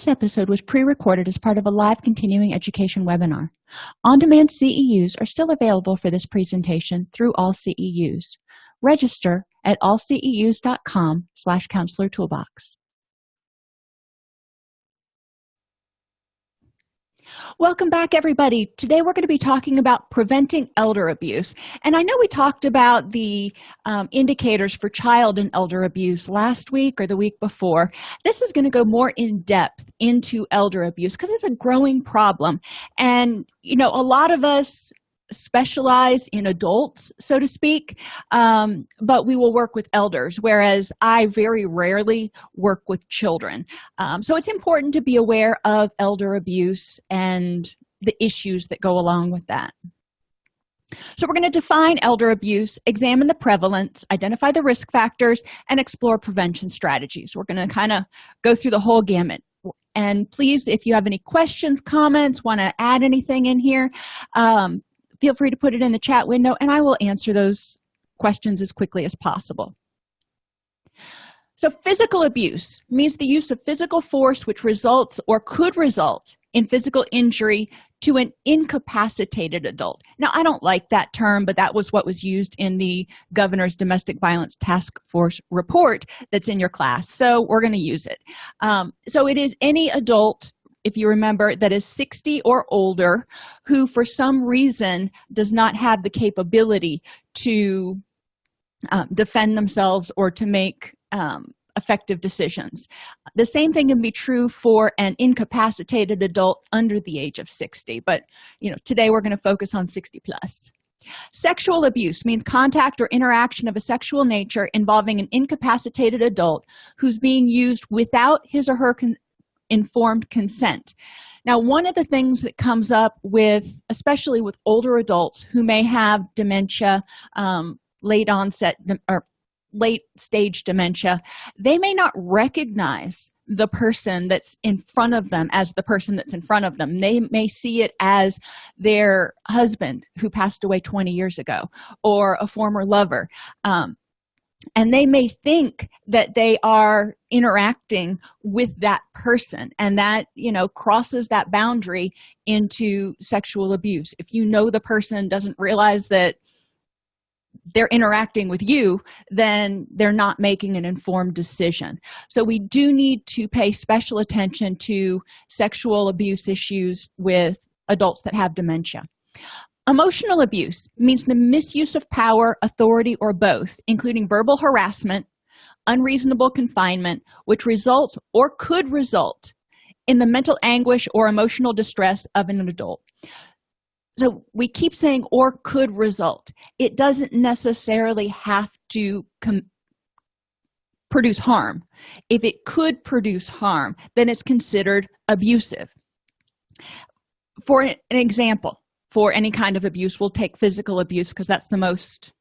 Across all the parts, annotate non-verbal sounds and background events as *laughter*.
This episode was pre-recorded as part of a live continuing education webinar. On-demand CEUs are still available for this presentation through AllCEUs. Register at allceus.com slash counselor toolbox. Welcome back, everybody. Today we're going to be talking about preventing elder abuse. And I know we talked about the um, indicators for child and elder abuse last week or the week before. This is going to go more in depth into elder abuse because it's a growing problem. And, you know, a lot of us specialize in adults so to speak um, but we will work with elders whereas i very rarely work with children. Um, so it's important to be aware of elder abuse and the issues that go along with that. So we're going to define elder abuse examine the prevalence identify the risk factors and explore prevention strategies. We're going to kind of go through the whole gamut. And please if you have any questions comments want to add anything in here um, feel free to put it in the chat window and i will answer those questions as quickly as possible. So physical abuse means the use of physical force which results or could result in physical injury to an incapacitated adult. Now i don't like that term but that was what was used in the governor's domestic violence task force report that's in your class. So we're going to use it. Um, so it is any adult if you remember that is 60 or older who for some reason does not have the capability to um, defend themselves or to make um, effective decisions. The same thing can be true for an incapacitated adult under the age of 60 but you know today we're going to focus on 60 plus. Sexual abuse means contact or interaction of a sexual nature involving an incapacitated adult who's being used without his or her informed consent. Now one of the things that comes up with especially with older adults who may have dementia um, late onset or late stage dementia they may not recognize the person that's in front of them as the person that's in front of them. They may see it as their husband who passed away 20 years ago or a former lover. Um, and they may think that they are interacting with that person and that you know crosses that boundary into sexual abuse. If you know the person doesn't realize that they're interacting with you then they're not making an informed decision. So we do need to pay special attention to sexual abuse issues with adults that have dementia emotional abuse means the misuse of power authority or both including verbal harassment unreasonable confinement which results or could result in the mental anguish or emotional distress of an adult. So we keep saying or could result. It doesn't necessarily have to produce harm. If it could produce harm then it's considered abusive. For an example for any kind of abuse we'll take physical abuse because that's the most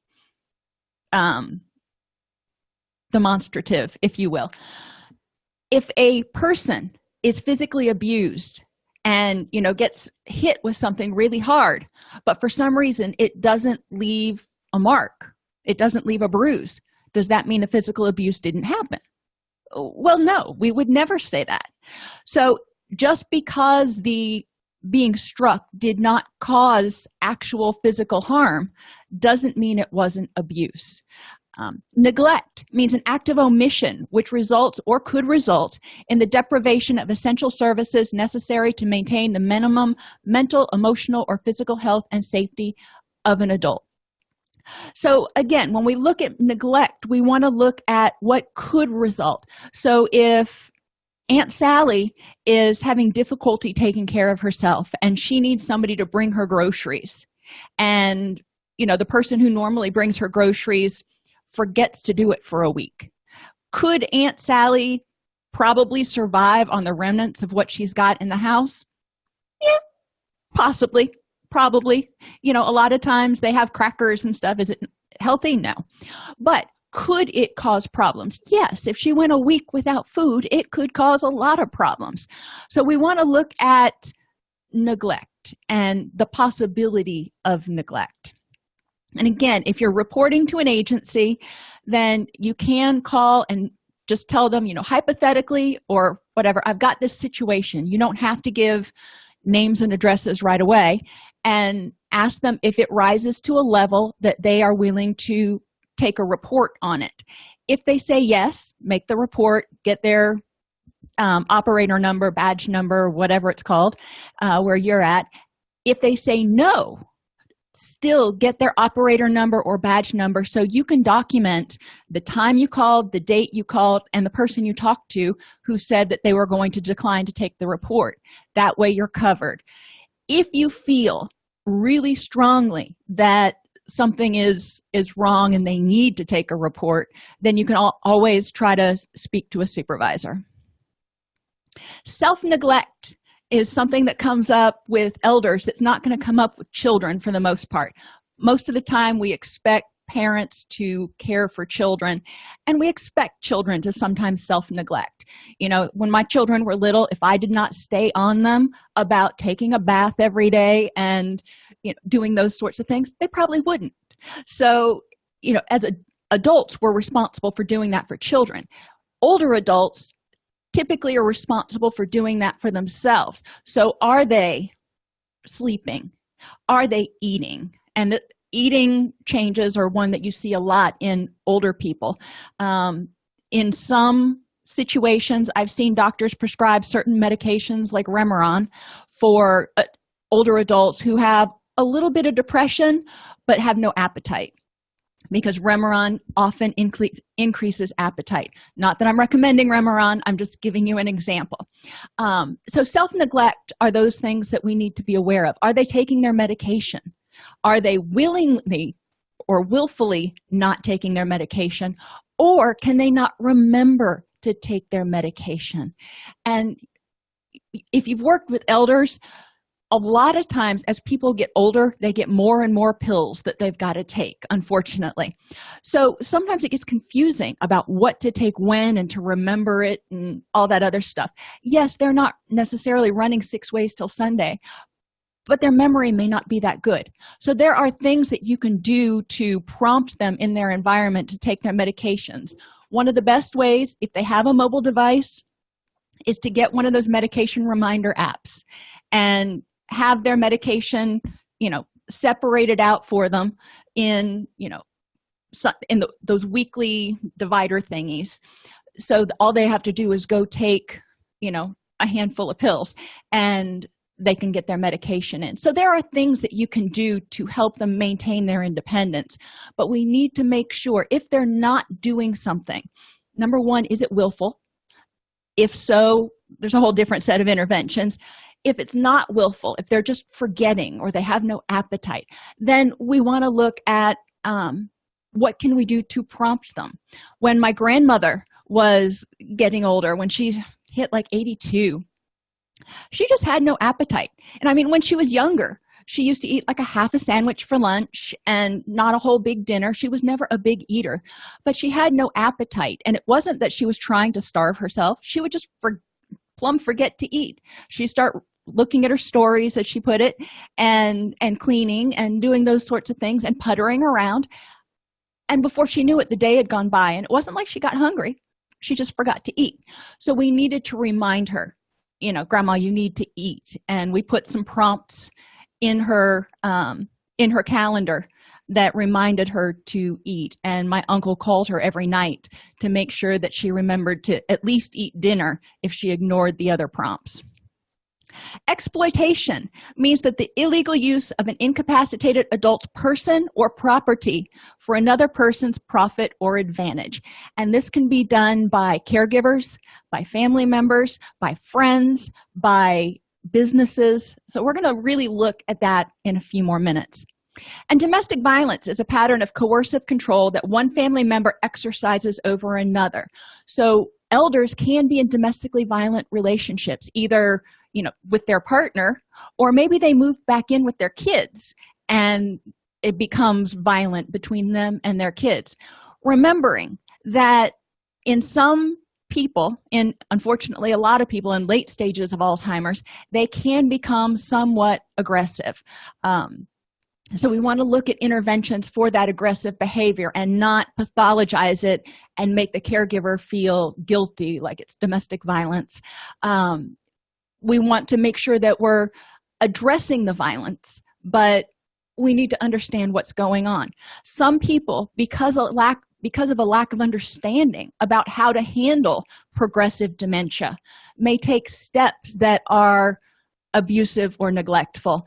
um, demonstrative if you will. If a person is physically abused and you know gets hit with something really hard but for some reason it doesn't leave a mark it doesn't leave a bruise does that mean the physical abuse didn't happen? Well no we would never say that. So just because the being struck did not cause actual physical harm doesn't mean it wasn't abuse. Um, neglect means an act of omission which results or could result in the deprivation of essential services necessary to maintain the minimum mental emotional or physical health and safety of an adult. So again when we look at neglect we want to look at what could result. So if aunt sally is having difficulty taking care of herself and she needs somebody to bring her groceries. And you know the person who normally brings her groceries forgets to do it for a week. Could aunt sally probably survive on the remnants of what she's got in the house? Yeah possibly probably. You know a lot of times they have crackers and stuff. Is it healthy? No. But could it cause problems? Yes if she went a week without food it could cause a lot of problems. So we want to look at neglect and the possibility of neglect. And again if you're reporting to an agency then you can call and just tell them you know hypothetically or whatever i've got this situation. You don't have to give names and addresses right away and ask them if it rises to a level that they are willing to take a report on it. If they say yes make the report get their um, operator number badge number whatever it's called uh, where you're at. If they say no still get their operator number or badge number so you can document the time you called the date you called and the person you talked to who said that they were going to decline to take the report. That way you're covered. If you feel really strongly that something is is wrong and they need to take a report then you can always try to speak to a supervisor. Self-neglect is something that comes up with elders. That's not going to come up with children for the most part. Most of the time we expect parents to care for children. And we expect children to sometimes self-neglect. You know when my children were little if i did not stay on them about taking a bath every day and you know doing those sorts of things they probably wouldn't. So you know as a, adults we're responsible for doing that for children. Older adults typically are responsible for doing that for themselves. So are they sleeping? Are they eating? And eating changes are one that you see a lot in older people. Um, in some situations i've seen doctors prescribe certain medications like remeron for uh, older adults who have a little bit of depression but have no appetite. Because remeron often increases appetite. Not that i'm recommending remeron i'm just giving you an example. Um, so self-neglect are those things that we need to be aware of. Are they taking their medication are they willingly or willfully not taking their medication? Or can they not remember to take their medication? And if you've worked with elders a lot of times as people get older they get more and more pills that they've got to take unfortunately. So sometimes it gets confusing about what to take when and to remember it and all that other stuff. Yes they're not necessarily running six ways till sunday but their memory may not be that good. So there are things that you can do to prompt them in their environment to take their medications. One of the best ways if they have a mobile device is to get one of those medication reminder apps and have their medication you know separated out for them in you know in the, those weekly divider thingies. So all they have to do is go take you know a handful of pills and they can get their medication in. So there are things that you can do to help them maintain their independence but we need to make sure if they're not doing something number one is it willful? If so there's a whole different set of interventions. If it's not willful if they're just forgetting or they have no appetite then we want to look at um, what can we do to prompt them? When my grandmother was getting older when she hit like 82 she just had no appetite. And i mean when she was younger she used to eat like a half a sandwich for lunch and not a whole big dinner. She was never a big eater but she had no appetite. And it wasn't that she was trying to starve herself. She would just for plumb forget to eat. She start looking at her stories as she put it and and cleaning and doing those sorts of things and puttering around. And before she knew it the day had gone by and it wasn't like she got hungry. She just forgot to eat. So we needed to remind her you know grandma you need to eat. And we put some prompts in her um, in her calendar that reminded her to eat. And my uncle called her every night to make sure that she remembered to at least eat dinner if she ignored the other prompts exploitation means that the illegal use of an incapacitated adult person or property for another person's profit or advantage. And this can be done by caregivers by family members by friends by businesses. So we're going to really look at that in a few more minutes. And domestic violence is a pattern of coercive control that one family member exercises over another. So elders can be in domestically violent relationships either you know with their partner or maybe they move back in with their kids and it becomes violent between them and their kids. Remembering that in some people and unfortunately a lot of people in late stages of alzheimer's they can become somewhat aggressive. Um, so we want to look at interventions for that aggressive behavior and not pathologize it and make the caregiver feel guilty like it's domestic violence. Um, we want to make sure that we're addressing the violence but we need to understand what's going on. Some people because of lack because of a lack of understanding about how to handle progressive dementia may take steps that are abusive or neglectful.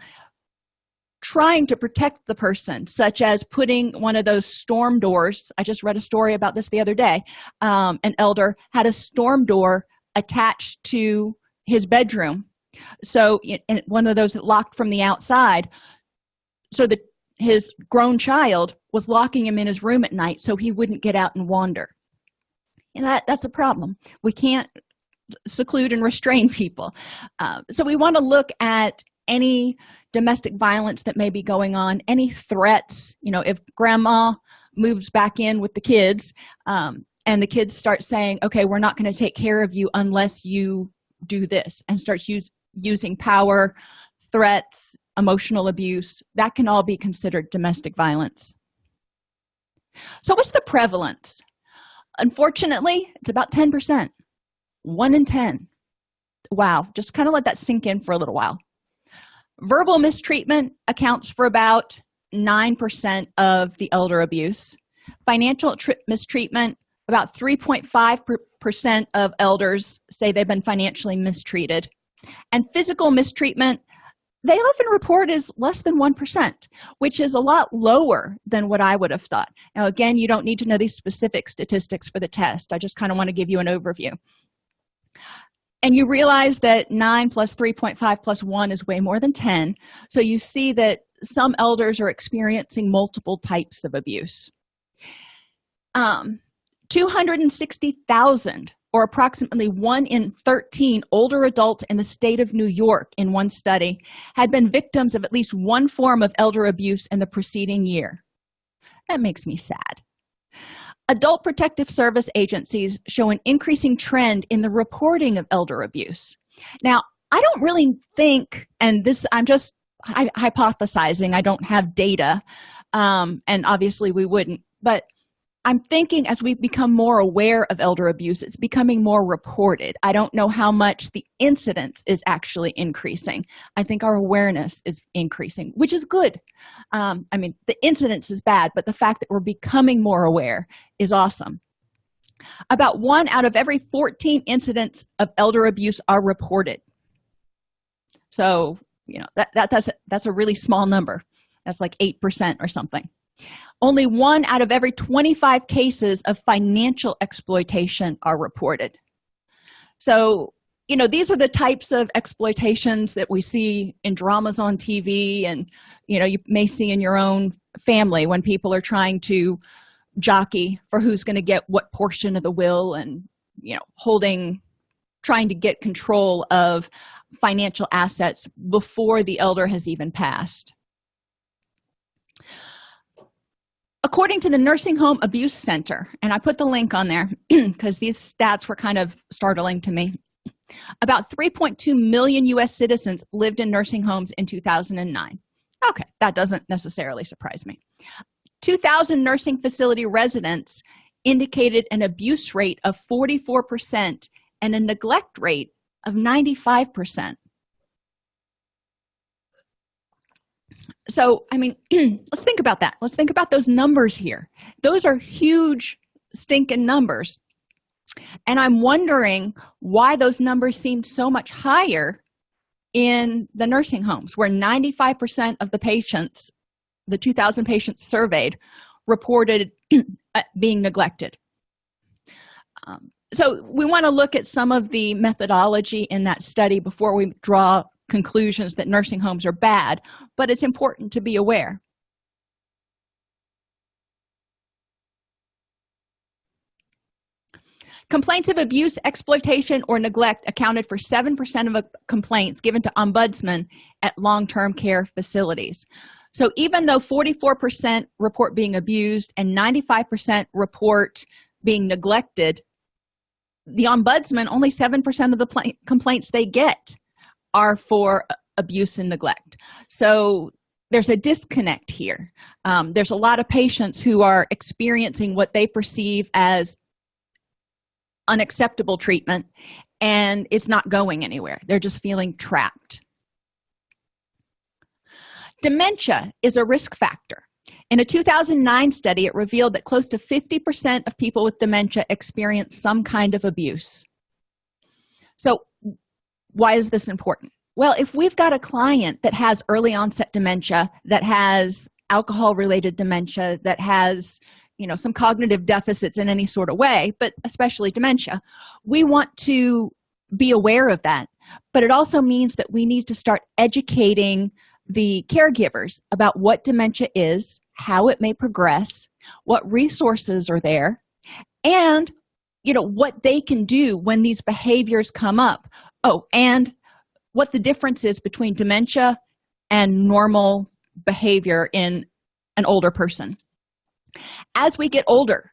Trying to protect the person such as putting one of those storm doors i just read a story about this the other day um, an elder had a storm door attached to his bedroom. So and one of those that locked from the outside so that his grown child was locking him in his room at night so he wouldn't get out and wander. And that that's a problem. We can't seclude and restrain people. Uh, so we want to look at any domestic violence that may be going on any threats. You know if grandma moves back in with the kids um, and the kids start saying okay we're not going to take care of you unless you do this and starts use, using power threats emotional abuse that can all be considered domestic violence. So what's the prevalence? Unfortunately it's about 10 percent. 1 in 10 wow just kind of let that sink in for a little while. Verbal mistreatment accounts for about 9% of the elder abuse. Financial mistreatment about 3.5 percent of elders say they've been financially mistreated. And physical mistreatment they often report is less than 1% which is a lot lower than what i would have thought. Now again you don't need to know these specific statistics for the test. I just kind of want to give you an overview. And you realize that 9 plus 3.5 plus 1 is way more than 10 so you see that some elders are experiencing multiple types of abuse. Um 260,000 or approximately 1 in 13 older adults in the state of new york in one study had been victims of at least one form of elder abuse in the preceding year. That makes me sad. Adult protective service agencies show an increasing trend in the reporting of elder abuse. Now i don't really think and this i'm just hypothesizing i don't have data um, and obviously we wouldn't but i'm thinking as we become more aware of elder abuse it's becoming more reported. I don't know how much the incidence is actually increasing. I think our awareness is increasing which is good. Um, i mean the incidence is bad but the fact that we're becoming more aware is awesome. About one out of every 14 incidents of elder abuse are reported. So you know that, that that's that's a really small number. That's like eight percent or something only one out of every 25 cases of financial exploitation are reported. So you know these are the types of exploitations that we see in dramas on tv and you know you may see in your own family when people are trying to jockey for who's going to get what portion of the will and you know holding trying to get control of financial assets before the elder has even passed according to the nursing home abuse center and i put the link on there *clears throat* because these stats were kind of startling to me about 3.2 million u.s citizens lived in nursing homes in 2009 okay that doesn't necessarily surprise me. 2000 nursing facility residents indicated an abuse rate of 44 percent and a neglect rate of 95 percent so i mean *clears throat* let's think about that. Let's think about those numbers here. Those are huge stinking numbers. And i'm wondering why those numbers seemed so much higher in the nursing homes where 95 percent of the patients the 2000 patients surveyed reported *clears throat* being neglected. Um, so we want to look at some of the methodology in that study before we draw conclusions that nursing homes are bad but it's important to be aware. Complaints of abuse exploitation or neglect accounted for seven percent of complaints given to ombudsman at long-term care facilities. So even though 44 percent report being abused and 95 percent report being neglected the ombudsman only seven percent of the complaints they get are for abuse and neglect. So there's a disconnect here. Um, there's a lot of patients who are experiencing what they perceive as unacceptable treatment and it's not going anywhere. They're just feeling trapped. Dementia is a risk factor. In a 2009 study it revealed that close to 50 percent of people with dementia experience some kind of abuse. So why is this important? Well if we've got a client that has early onset dementia that has alcohol related dementia that has you know some cognitive deficits in any sort of way but especially dementia we want to be aware of that. But it also means that we need to start educating the caregivers about what dementia is how it may progress what resources are there and you know what they can do when these behaviors come up oh and what the difference is between dementia and normal behavior in an older person. As we get older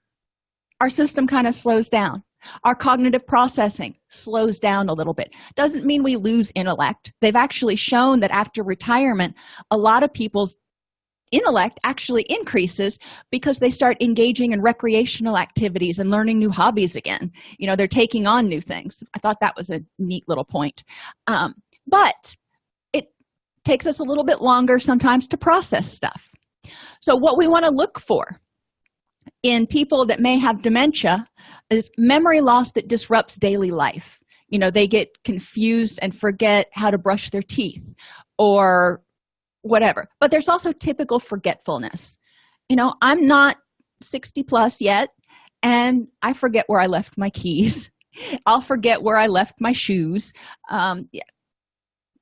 our system kind of slows down. Our cognitive processing slows down a little bit. Doesn't mean we lose intellect. They've actually shown that after retirement a lot of people's intellect actually increases because they start engaging in recreational activities and learning new hobbies again. You know they're taking on new things. I thought that was a neat little point. Um, but it takes us a little bit longer sometimes to process stuff. So what we want to look for in people that may have dementia is memory loss that disrupts daily life. You know they get confused and forget how to brush their teeth or whatever. But there's also typical forgetfulness. You know i'm not 60 plus yet and i forget where i left my keys. *laughs* I'll forget where i left my shoes. Um, yeah.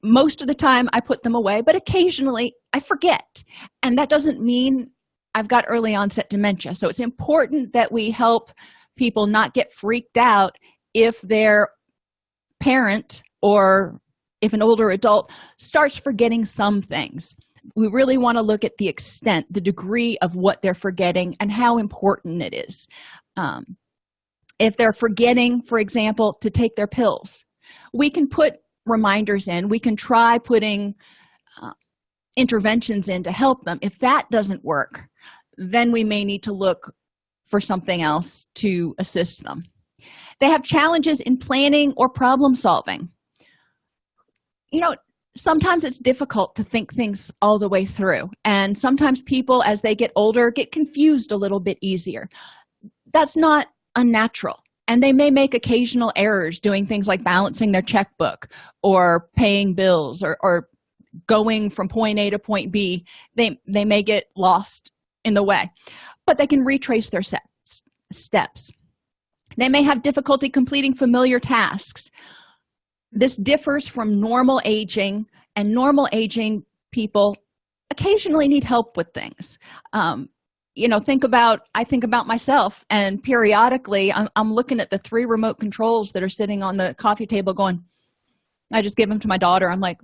most of the time i put them away but occasionally i forget. And that doesn't mean i've got early onset dementia. So it's important that we help people not get freaked out if their parent or if an older adult starts forgetting some things. We really want to look at the extent the degree of what they're forgetting and how important it is. Um, if they're forgetting for example to take their pills we can put reminders in. We can try putting uh, interventions in to help them. If that doesn't work then we may need to look for something else to assist them. They have challenges in planning or problem solving you know sometimes it's difficult to think things all the way through. And sometimes people as they get older get confused a little bit easier. That's not unnatural. And they may make occasional errors doing things like balancing their checkbook or paying bills or, or going from point a to point b. They they may get lost in the way. But they can retrace their steps steps. They may have difficulty completing familiar tasks this differs from normal aging and normal aging people occasionally need help with things. Um, you know think about i think about myself and periodically I'm, I'm, looking at the three remote controls that are sitting on the coffee table going i just give them to my daughter. I'm like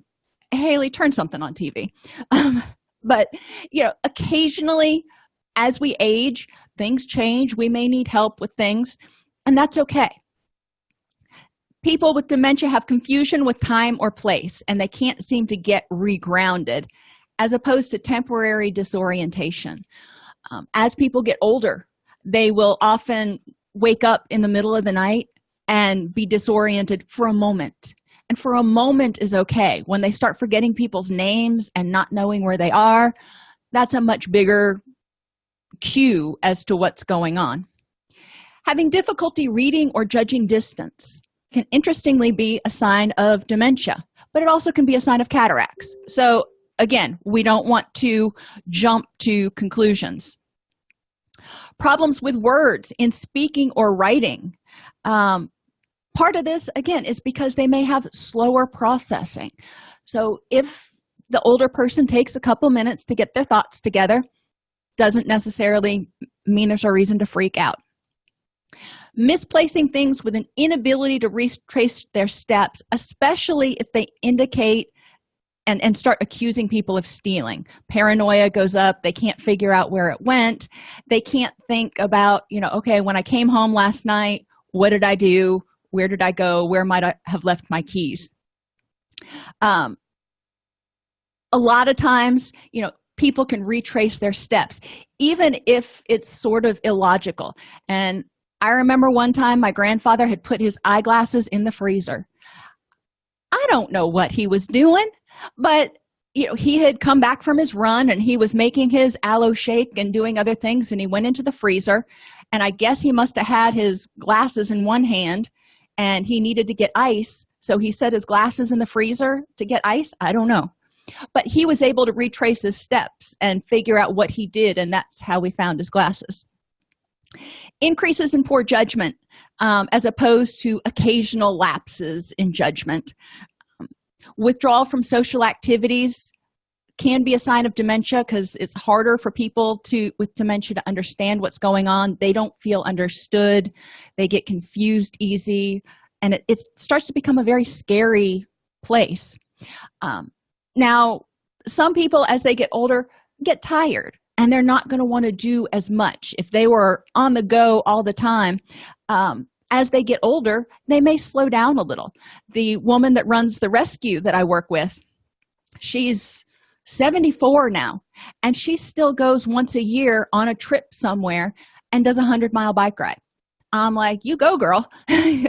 haley turn something on tv *laughs* um, but you know occasionally as we age things change. We may need help with things and that's okay people with dementia have confusion with time or place and they can't seem to get regrounded as opposed to temporary disorientation. Um, as people get older they will often wake up in the middle of the night and be disoriented for a moment. And for a moment is okay. When they start forgetting people's names and not knowing where they are that's a much bigger cue as to what's going on. Having difficulty reading or judging distance can interestingly be a sign of dementia but it also can be a sign of cataracts. So again we don't want to jump to conclusions. Problems with words in speaking or writing. Um, part of this again is because they may have slower processing. So if the older person takes a couple minutes to get their thoughts together doesn't necessarily mean there's a reason to freak out misplacing things with an inability to retrace their steps especially if they indicate and and start accusing people of stealing. Paranoia goes up. They can't figure out where it went. They can't think about you know okay when i came home last night what did i do? Where did i go? Where might i have left my keys? Um a lot of times you know people can retrace their steps even if it's sort of illogical. And i remember one time my grandfather had put his eyeglasses in the freezer. I don't know what he was doing but you know he had come back from his run and he was making his aloe shake and doing other things and he went into the freezer and i guess he must have had his glasses in one hand and he needed to get ice. So he set his glasses in the freezer to get ice. I don't know. But he was able to retrace his steps and figure out what he did and that's how we found his glasses increases in poor judgment um, as opposed to occasional lapses in judgment. Um, withdrawal from social activities can be a sign of dementia because it's harder for people to with dementia to understand what's going on. They don't feel understood. They get confused easy. And it, it starts to become a very scary place. Um, now some people as they get older get tired and they're not going to want to do as much. If they were on the go all the time um, as they get older they may slow down a little. The woman that runs the rescue that i work with she's 74 now and she still goes once a year on a trip somewhere and does a 100 mile bike ride. I'm like you go girl. *laughs*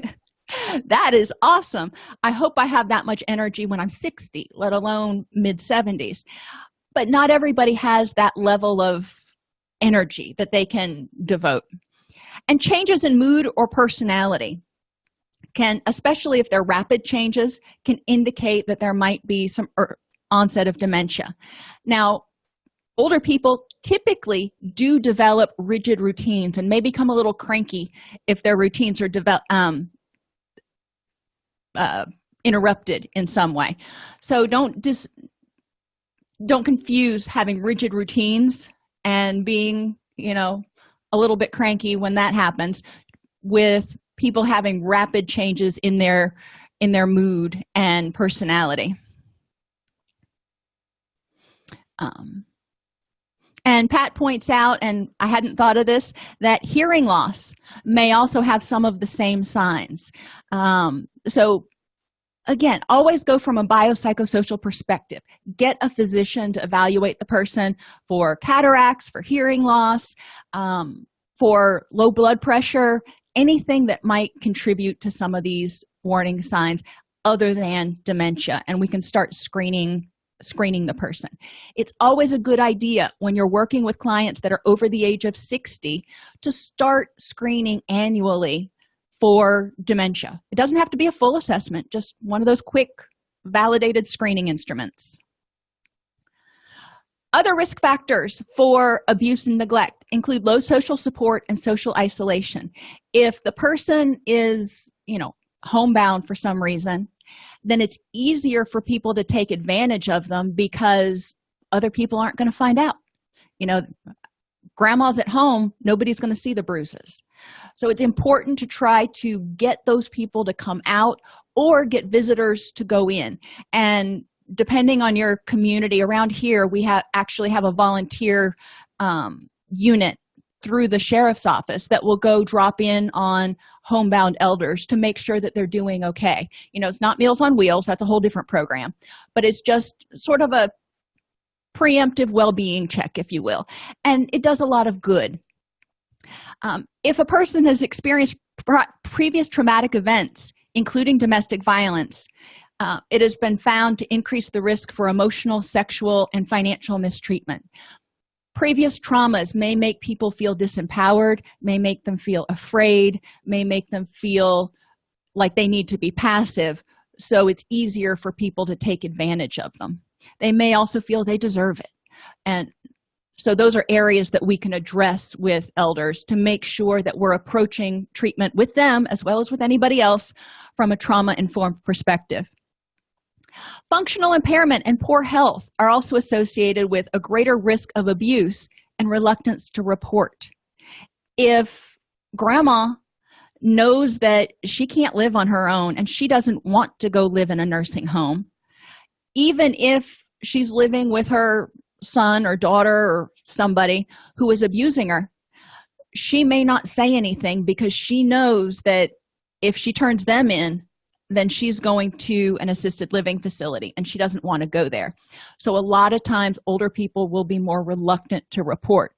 That is awesome. I hope i have that much energy when i'm 60 let alone mid 70s but not everybody has that level of energy that they can devote. And changes in mood or personality can especially if they're rapid changes can indicate that there might be some er, onset of dementia. Now older people typically do develop rigid routines and may become a little cranky if their routines are develop um, uh, interrupted in some way. So don't dis don't confuse having rigid routines and being you know a little bit cranky when that happens with people having rapid changes in their in their mood and personality. Um, and pat points out and i hadn't thought of this that hearing loss may also have some of the same signs. Um, so again always go from a biopsychosocial perspective. Get a physician to evaluate the person for cataracts for hearing loss um, for low blood pressure anything that might contribute to some of these warning signs other than dementia and we can start screening screening the person. It's always a good idea when you're working with clients that are over the age of 60 to start screening annually for dementia. It doesn't have to be a full assessment just one of those quick validated screening instruments. Other risk factors for abuse and neglect include low social support and social isolation. If the person is you know homebound for some reason then it's easier for people to take advantage of them because other people aren't going to find out. You know grandma's at home nobody's going to see the bruises. So it's important to try to get those people to come out or get visitors to go in. And depending on your community around here we have actually have a volunteer um, unit through the sheriff's office that will go drop in on homebound elders to make sure that they're doing okay. You know it's not meals on wheels that's a whole different program but it's just sort of a preemptive well-being check if you will. And it does a lot of good. Um, if a person has experienced previous traumatic events including domestic violence uh, it has been found to increase the risk for emotional sexual and financial mistreatment. Previous traumas may make people feel disempowered may make them feel afraid may make them feel like they need to be passive so it's easier for people to take advantage of them they may also feel they deserve it. And so those are areas that we can address with elders to make sure that we're approaching treatment with them as well as with anybody else from a trauma-informed perspective. Functional impairment and poor health are also associated with a greater risk of abuse and reluctance to report. If grandma knows that she can't live on her own and she doesn't want to go live in a nursing home even if she's living with her son or daughter or somebody who is abusing her she may not say anything because she knows that if she turns them in then she's going to an assisted living facility and she doesn't want to go there. So a lot of times older people will be more reluctant to report.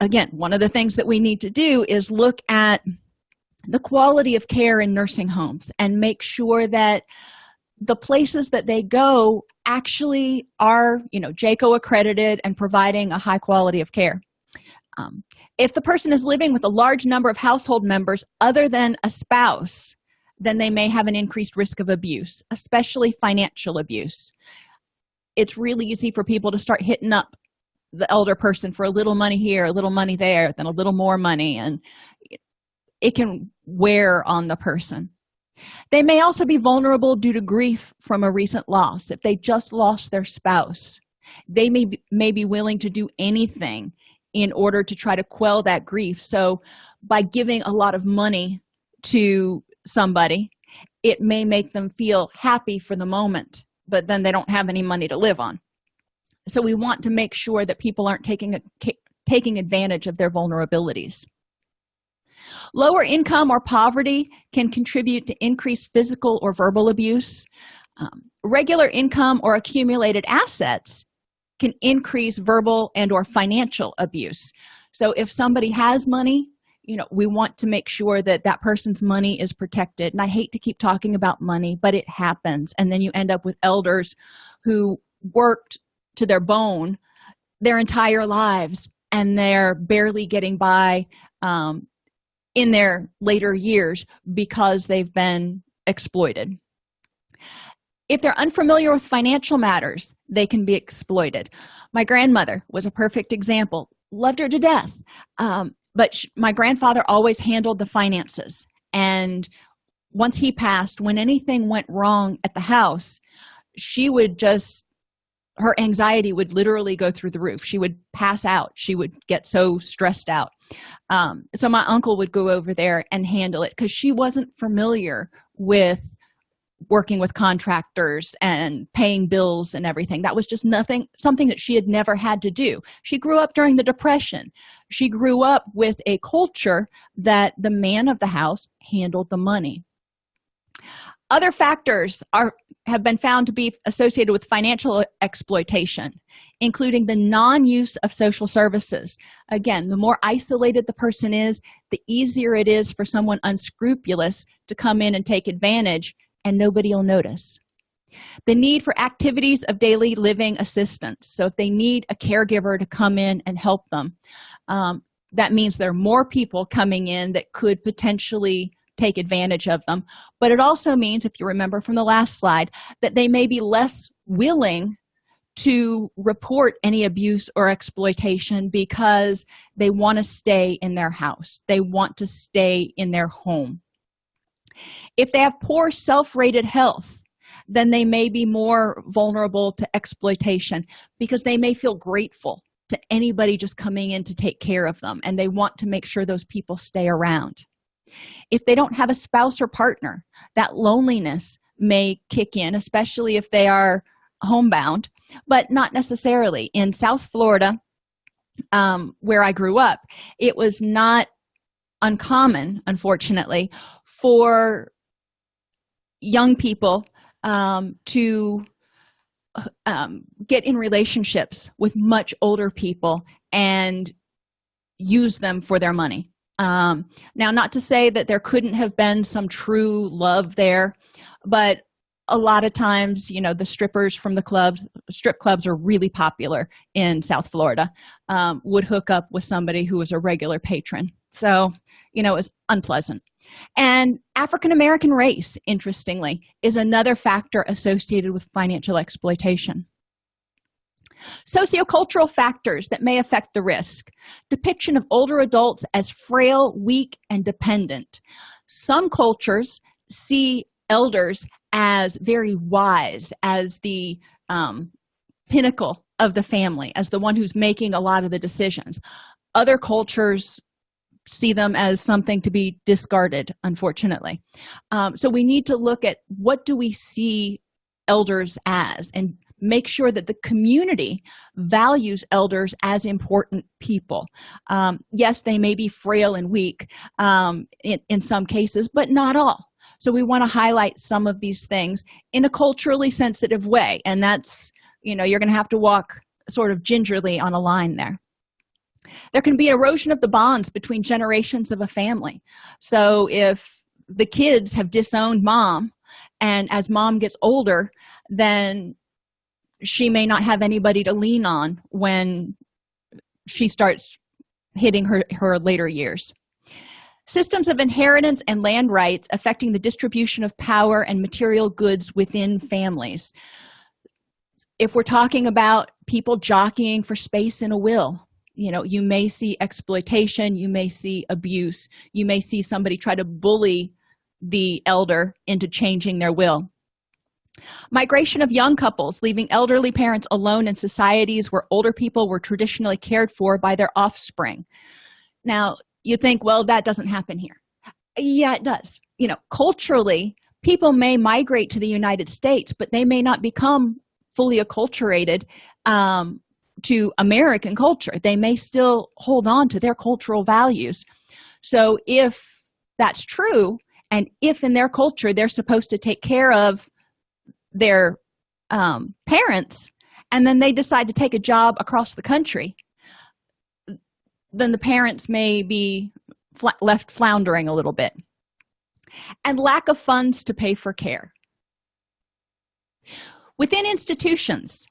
Again one of the things that we need to do is look at the quality of care in nursing homes and make sure that the places that they go actually are you know JCAHO accredited and providing a high quality of care. Um, if the person is living with a large number of household members other than a spouse then they may have an increased risk of abuse especially financial abuse. It's really easy for people to start hitting up the elder person for a little money here a little money there then a little more money and it can wear on the person they may also be vulnerable due to grief from a recent loss. If they just lost their spouse they may be, may be willing to do anything in order to try to quell that grief. So by giving a lot of money to somebody it may make them feel happy for the moment but then they don't have any money to live on. So we want to make sure that people aren't taking a, taking advantage of their vulnerabilities lower income or poverty can contribute to increased physical or verbal abuse. Um, regular income or accumulated assets can increase verbal and or financial abuse. So if somebody has money you know we want to make sure that that person's money is protected. And i hate to keep talking about money but it happens. And then you end up with elders who worked to their bone their entire lives and they're barely getting by um, in their later years because they've been exploited. If they're unfamiliar with financial matters they can be exploited. My grandmother was a perfect example. Loved her to death. Um, but my grandfather always handled the finances. And once he passed when anything went wrong at the house she would just her anxiety would literally go through the roof. She would pass out. She would get so stressed out um, so my uncle would go over there and handle it because she wasn't familiar with working with contractors and paying bills and everything. That was just nothing something that she had never had to do. She grew up during the depression. She grew up with a culture that the man of the house handled the money. Other factors are have been found to be associated with financial exploitation including the non-use of social services. Again the more isolated the person is the easier it is for someone unscrupulous to come in and take advantage and nobody will notice. The need for activities of daily living assistance. So if they need a caregiver to come in and help them um, that means there are more people coming in that could potentially take advantage of them. But it also means if you remember from the last slide that they may be less willing to report any abuse or exploitation because they want to stay in their house. They want to stay in their home. If they have poor self-rated health then they may be more vulnerable to exploitation because they may feel grateful to anybody just coming in to take care of them and they want to make sure those people stay around if they don't have a spouse or partner that loneliness may kick in especially if they are homebound but not necessarily. In south florida um, where i grew up it was not uncommon unfortunately for young people um, to um, get in relationships with much older people and use them for their money um, now not to say that there couldn't have been some true love there but a lot of times you know the strippers from the clubs strip clubs are really popular in south florida um, would hook up with somebody who was a regular patron. So you know it was unpleasant. And african-american race interestingly is another factor associated with financial exploitation sociocultural factors that may affect the risk. Depiction of older adults as frail weak and dependent. Some cultures see elders as very wise as the um, pinnacle of the family as the one who's making a lot of the decisions. Other cultures see them as something to be discarded unfortunately. Um, so we need to look at what do we see elders as and make sure that the community values elders as important people. Um, yes they may be frail and weak um, in, in some cases but not all. So we want to highlight some of these things in a culturally sensitive way and that's you know you're going to have to walk sort of gingerly on a line there. There can be erosion of the bonds between generations of a family. So if the kids have disowned mom and as mom gets older then she may not have anybody to lean on when she starts hitting her her later years. Systems of inheritance and land rights affecting the distribution of power and material goods within families. If we're talking about people jockeying for space in a will you know you may see exploitation you may see abuse you may see somebody try to bully the elder into changing their will migration of young couples leaving elderly parents alone in societies where older people were traditionally cared for by their offspring. Now you think well that doesn't happen here. Yeah it does. You know culturally people may migrate to the united states but they may not become fully acculturated um, to american culture. They may still hold on to their cultural values. So if that's true and if in their culture they're supposed to take care of their um, parents and then they decide to take a job across the country then the parents may be fl left floundering a little bit. And lack of funds to pay for care. Within institutions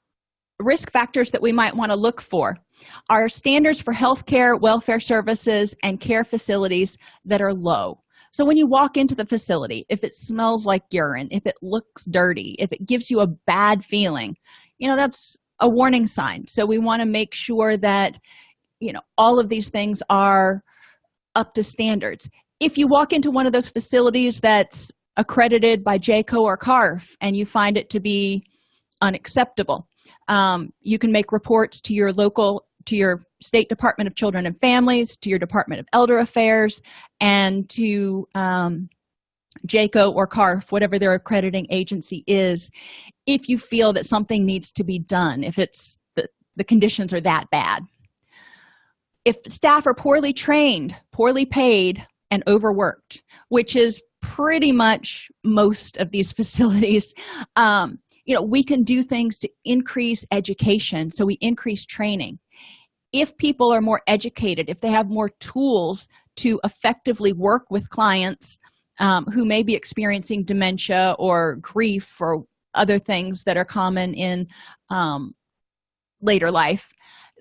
risk factors that we might want to look for are standards for health care welfare services and care facilities that are low so when you walk into the facility if it smells like urine if it looks dirty if it gives you a bad feeling you know that's a warning sign. So we want to make sure that you know all of these things are up to standards. If you walk into one of those facilities that's accredited by JCAHO or carf and you find it to be unacceptable um, you can make reports to your local to your state department of children and families to your department of elder affairs and to um, JCAHO or CARF, whatever their accrediting agency is, if you feel that something needs to be done, if it's the, the conditions are that bad. If staff are poorly trained, poorly paid, and overworked, which is pretty much most of these *laughs* facilities, um, you know, we can do things to increase education. So we increase training if people are more educated if they have more tools to effectively work with clients um, who may be experiencing dementia or grief or other things that are common in um, later life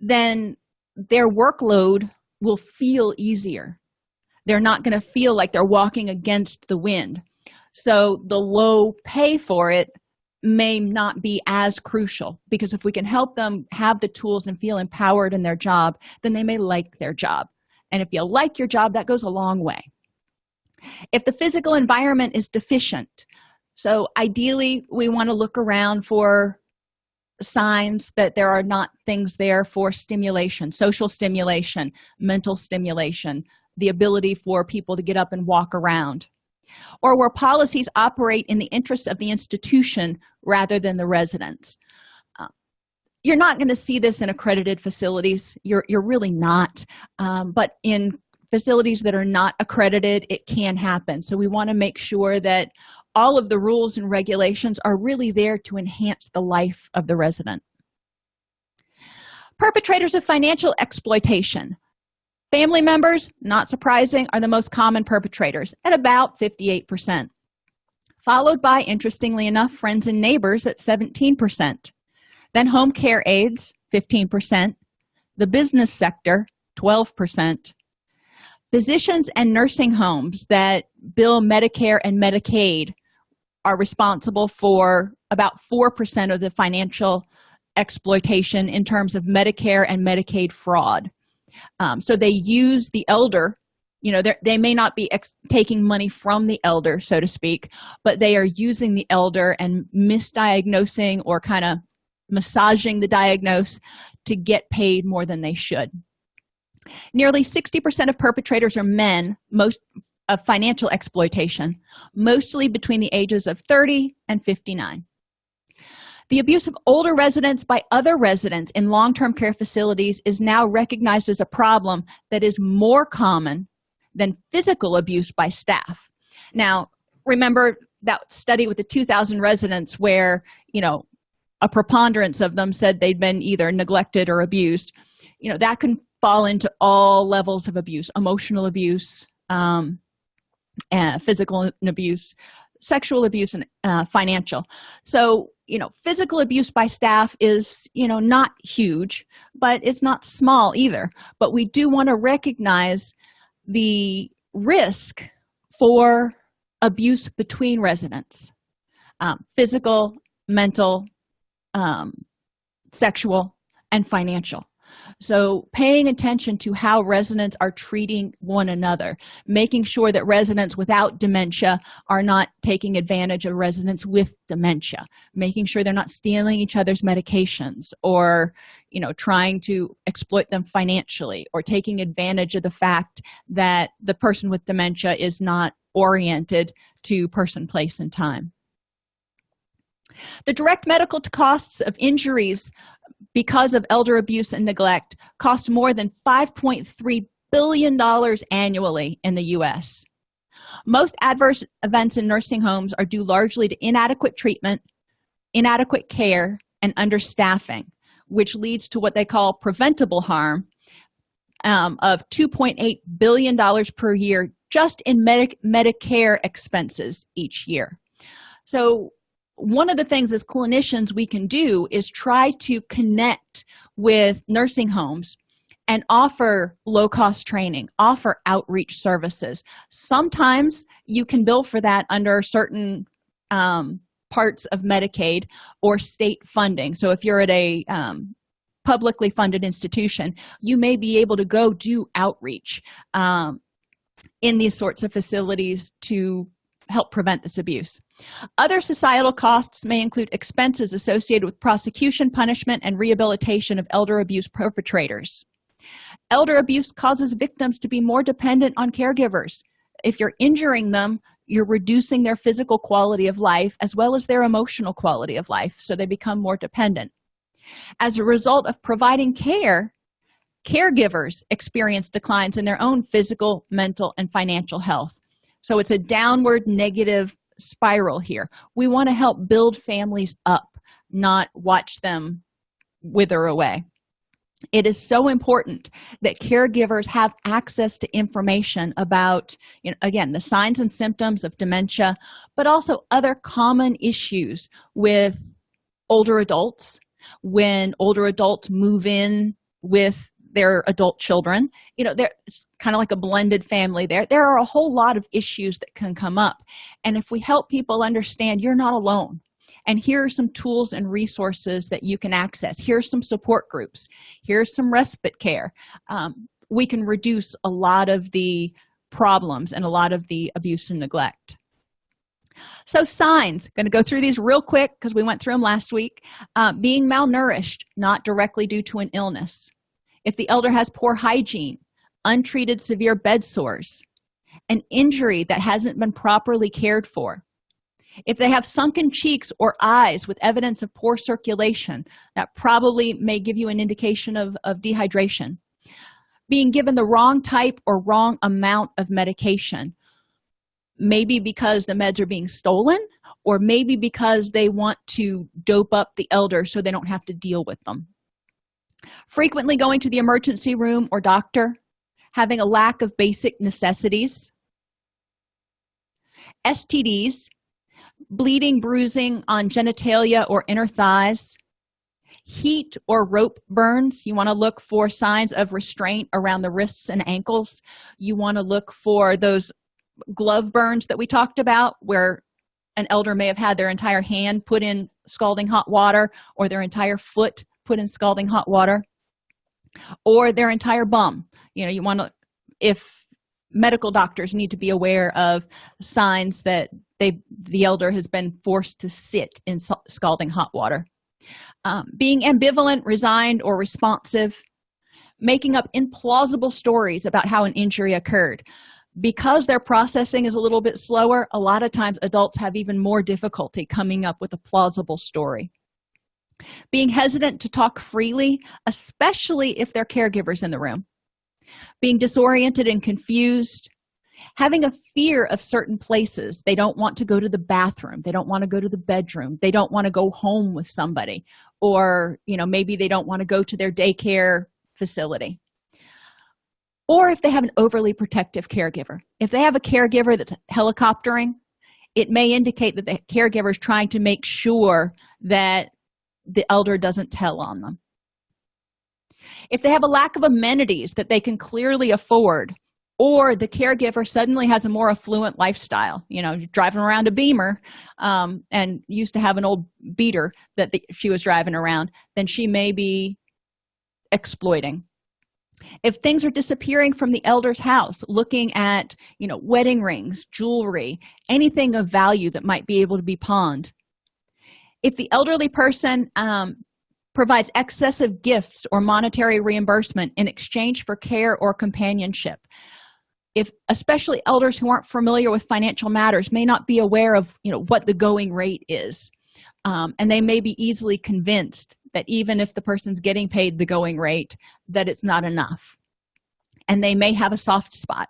then their workload will feel easier. They're not going to feel like they're walking against the wind. So the low pay for it may not be as crucial because if we can help them have the tools and feel empowered in their job then they may like their job. And if you like your job that goes a long way. If the physical environment is deficient so ideally we want to look around for signs that there are not things there for stimulation social stimulation mental stimulation the ability for people to get up and walk around or where policies operate in the interest of the institution rather than the residents. Uh, you're not going to see this in accredited facilities. You're, you're really not. Um, but in facilities that are not accredited it can happen. So we want to make sure that all of the rules and regulations are really there to enhance the life of the resident. Perpetrators of financial exploitation family members not surprising are the most common perpetrators at about 58 percent followed by interestingly enough friends and neighbors at 17 percent then home care aides 15 percent the business sector 12 percent physicians and nursing homes that bill medicare and medicaid are responsible for about four percent of the financial exploitation in terms of medicare and medicaid fraud um, so they use the elder you know they may not be taking money from the elder so to speak but they are using the elder and misdiagnosing or kind of massaging the diagnose to get paid more than they should. Nearly 60 percent of perpetrators are men most of financial exploitation mostly between the ages of 30 and 59 the abuse of older residents by other residents in long-term care facilities is now recognized as a problem that is more common than physical abuse by staff. Now remember that study with the 2000 residents where you know a preponderance of them said they'd been either neglected or abused. You know that can fall into all levels of abuse emotional abuse um, and physical abuse sexual abuse and uh, financial. So you know physical abuse by staff is you know not huge but it's not small either. But we do want to recognize the risk for abuse between residents um, physical mental um, sexual and financial so paying attention to how residents are treating one another making sure that residents without dementia are not taking advantage of residents with dementia making sure they're not stealing each other's medications or you know trying to exploit them financially or taking advantage of the fact that the person with dementia is not oriented to person place and time. The direct medical costs of injuries because of elder abuse and neglect cost more than 5.3 billion dollars annually in the u.s most adverse events in nursing homes are due largely to inadequate treatment inadequate care and understaffing which leads to what they call preventable harm um, of 2.8 billion dollars per year just in Medi medicare expenses each year. So one of the things as clinicians we can do is try to connect with nursing homes and offer low-cost training offer outreach services. Sometimes you can bill for that under certain um, parts of medicaid or state funding. So if you're at a um, publicly funded institution you may be able to go do outreach um, in these sorts of facilities to help prevent this abuse. Other societal costs may include expenses associated with prosecution punishment and rehabilitation of elder abuse perpetrators. Elder abuse causes victims to be more dependent on caregivers. If you're injuring them you're reducing their physical quality of life as well as their emotional quality of life so they become more dependent. As a result of providing care caregivers experience declines in their own physical mental and financial health so it's a downward negative spiral here. We want to help build families up not watch them wither away. It is so important that caregivers have access to information about you know, again the signs and symptoms of dementia but also other common issues with older adults when older adults move in with their adult children. You know they're kind of like a blended family. There there are a whole lot of issues that can come up. And if we help people understand you're not alone and here are some tools and resources that you can access. Here's some support groups. Here's some respite care. Um, we can reduce a lot of the problems and a lot of the abuse and neglect. So signs going to go through these real quick because we went through them last week. Uh, being malnourished not directly due to an illness if the elder has poor hygiene untreated severe bed sores an injury that hasn't been properly cared for. If they have sunken cheeks or eyes with evidence of poor circulation that probably may give you an indication of, of dehydration. Being given the wrong type or wrong amount of medication maybe because the meds are being stolen or maybe because they want to dope up the elder so they don't have to deal with them frequently going to the emergency room or doctor having a lack of basic necessities. Stds bleeding bruising on genitalia or inner thighs. Heat or rope burns. You want to look for signs of restraint around the wrists and ankles. You want to look for those glove burns that we talked about where an elder may have had their entire hand put in scalding hot water or their entire foot put in scalding hot water or their entire bum. You know you want to if medical doctors need to be aware of signs that they the elder has been forced to sit in scalding hot water. Um, being ambivalent resigned or responsive making up implausible stories about how an injury occurred. Because their processing is a little bit slower a lot of times adults have even more difficulty coming up with a plausible story being hesitant to talk freely especially if they're caregivers in the room. Being disoriented and confused. Having a fear of certain places. They don't want to go to the bathroom. They don't want to go to the bedroom. They don't want to go home with somebody. Or you know maybe they don't want to go to their daycare facility. Or if they have an overly protective caregiver. If they have a caregiver that's helicoptering it may indicate that the caregiver is trying to make sure that the elder doesn't tell on them. If they have a lack of amenities that they can clearly afford or the caregiver suddenly has a more affluent lifestyle you know driving around a beamer um, and used to have an old beater that the, she was driving around then she may be exploiting. If things are disappearing from the elder's house looking at you know wedding rings jewelry anything of value that might be able to be pawned if the elderly person um, provides excessive gifts or monetary reimbursement in exchange for care or companionship if especially elders who aren't familiar with financial matters may not be aware of you know what the going rate is um, and they may be easily convinced that even if the person's getting paid the going rate that it's not enough. And they may have a soft spot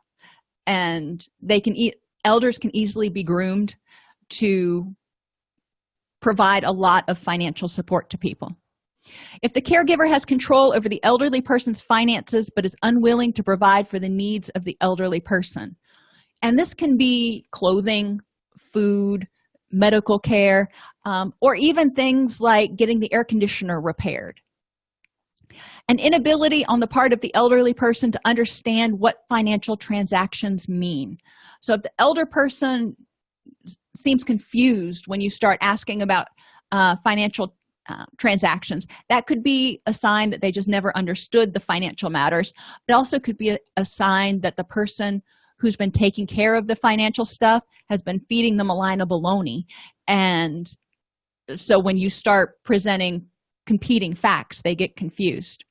and they can eat elders can easily be groomed to provide a lot of financial support to people. If the caregiver has control over the elderly person's finances but is unwilling to provide for the needs of the elderly person and this can be clothing food medical care um, or even things like getting the air conditioner repaired. An inability on the part of the elderly person to understand what financial transactions mean. So if the elder person seems confused when you start asking about uh, financial uh, transactions. That could be a sign that they just never understood the financial matters. It also could be a, a sign that the person who's been taking care of the financial stuff has been feeding them a line of baloney. And so when you start presenting competing facts they get confused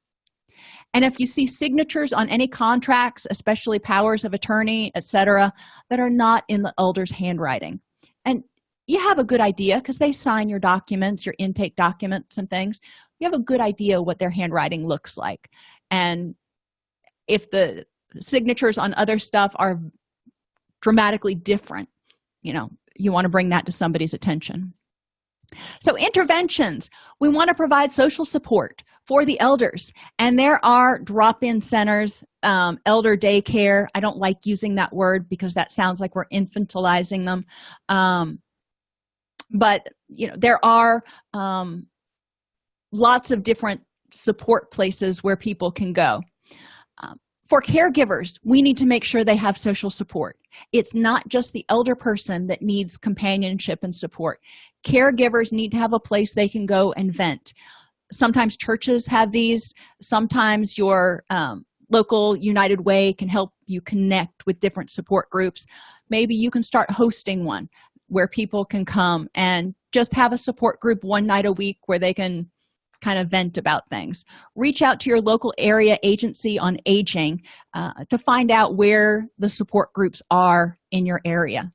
and if you see signatures on any contracts especially powers of attorney etc that are not in the elder's handwriting. And you have a good idea because they sign your documents your intake documents and things. You have a good idea what their handwriting looks like. And if the signatures on other stuff are dramatically different you know you want to bring that to somebody's attention so interventions we want to provide social support for the elders. And there are drop-in centers um, elder daycare. I don't like using that word because that sounds like we're infantilizing them. Um, but you know there are um, lots of different support places where people can go for caregivers we need to make sure they have social support. It's not just the elder person that needs companionship and support. Caregivers need to have a place they can go and vent. Sometimes churches have these. Sometimes your um, local united way can help you connect with different support groups. Maybe you can start hosting one where people can come and just have a support group one night a week where they can kind of vent about things. Reach out to your local area agency on aging uh, to find out where the support groups are in your area.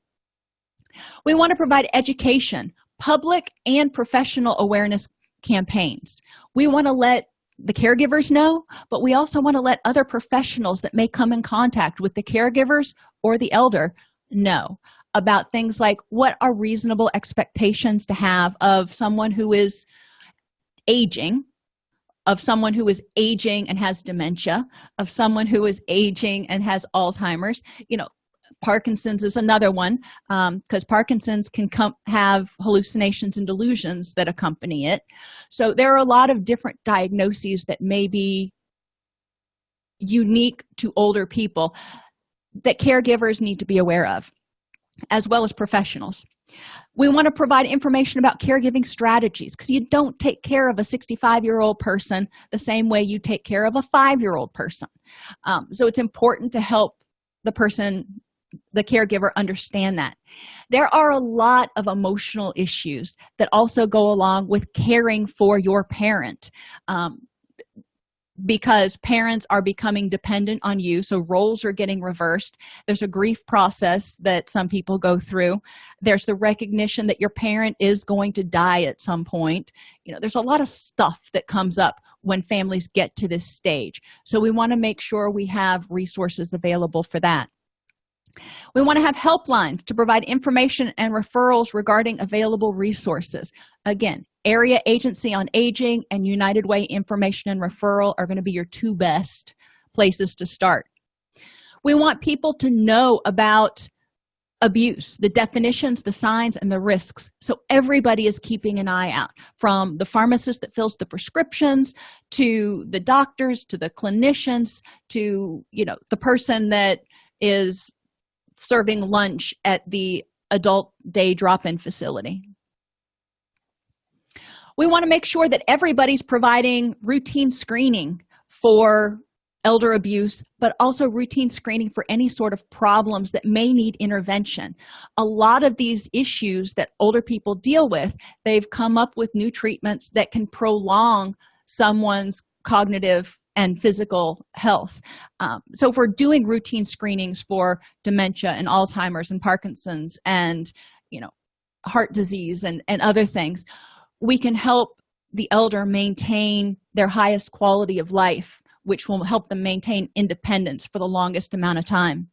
We want to provide education public and professional awareness campaigns. We want to let the caregivers know but we also want to let other professionals that may come in contact with the caregivers or the elder know about things like what are reasonable expectations to have of someone who is aging of someone who is aging and has dementia of someone who is aging and has alzheimer's you know parkinson's is another one because um, parkinson's can come have hallucinations and delusions that accompany it. So there are a lot of different diagnoses that may be unique to older people that caregivers need to be aware of as well as professionals we want to provide information about caregiving strategies because you don't take care of a 65 year old person the same way you take care of a five year old person. Um, so it's important to help the person the caregiver understand that. There are a lot of emotional issues that also go along with caring for your parent. Um, because parents are becoming dependent on you so roles are getting reversed. There's a grief process that some people go through. There's the recognition that your parent is going to die at some point. You know there's a lot of stuff that comes up when families get to this stage. So we want to make sure we have resources available for that we want to have helplines to provide information and referrals regarding available resources. Again area agency on aging and united way information and referral are going to be your two best places to start. We want people to know about abuse the definitions the signs and the risks. So everybody is keeping an eye out from the pharmacist that fills the prescriptions to the doctors to the clinicians to you know the person that is serving lunch at the adult day drop-in facility. We want to make sure that everybody's providing routine screening for elder abuse but also routine screening for any sort of problems that may need intervention. A lot of these issues that older people deal with they've come up with new treatments that can prolong someone's cognitive and physical health. Um, so if we're doing routine screenings for dementia and alzheimer's and parkinson's and you know heart disease and and other things we can help the elder maintain their highest quality of life which will help them maintain independence for the longest amount of time.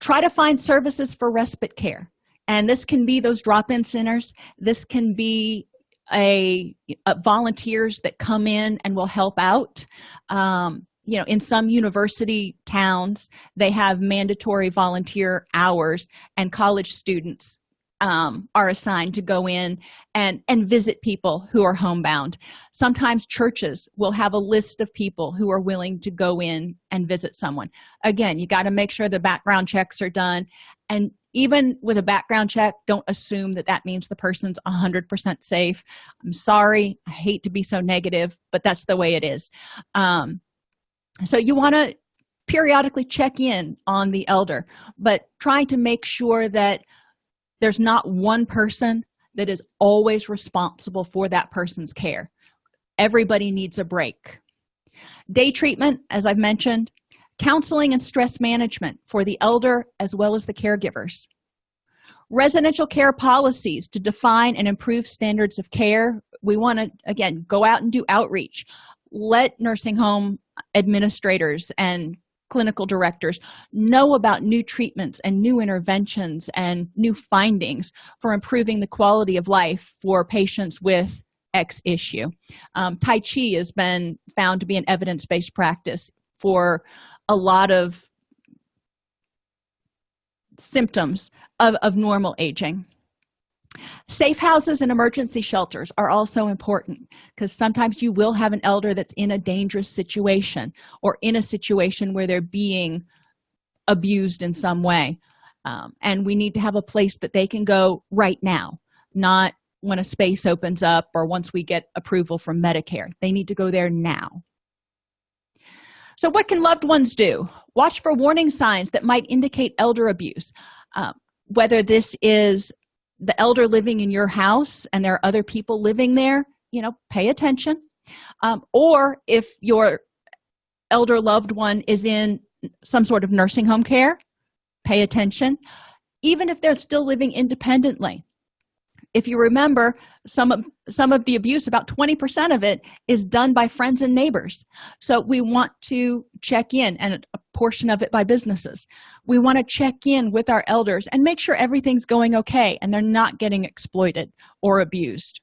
Try to find services for respite care. And this can be those drop-in centers. This can be a, a, volunteers that come in and will help out. Um, you know in some university towns they have mandatory volunteer hours and college students um, are assigned to go in and and visit people who are homebound. Sometimes churches will have a list of people who are willing to go in and visit someone. Again you got to make sure the background checks are done. And even with a background check don't assume that that means the person's 100% safe. I'm sorry i hate to be so negative but that's the way it is. Um, so you want to periodically check in on the elder but try to make sure that there's not one person that is always responsible for that person's care. Everybody needs a break. Day treatment as i've mentioned counseling and stress management for the elder as well as the caregivers. Residential care policies to define and improve standards of care. We want to again go out and do outreach. Let nursing home administrators and clinical directors know about new treatments and new interventions and new findings for improving the quality of life for patients with x issue. Um, tai chi has been found to be an evidence-based practice for a lot of symptoms of, of normal aging safe houses and emergency shelters are also important because sometimes you will have an elder that's in a dangerous situation or in a situation where they're being abused in some way. Um, and we need to have a place that they can go right now not when a space opens up or once we get approval from medicare. They need to go there now. So what can loved ones do? Watch for warning signs that might indicate elder abuse uh, whether this is the elder living in your house and there are other people living there you know pay attention. Um, or if your elder loved one is in some sort of nursing home care pay attention. Even if they're still living independently if you remember some of some of the abuse about 20 percent of it is done by friends and neighbors. So we want to check in and a portion of it by businesses. We want to check in with our elders and make sure everything's going okay and they're not getting exploited or abused.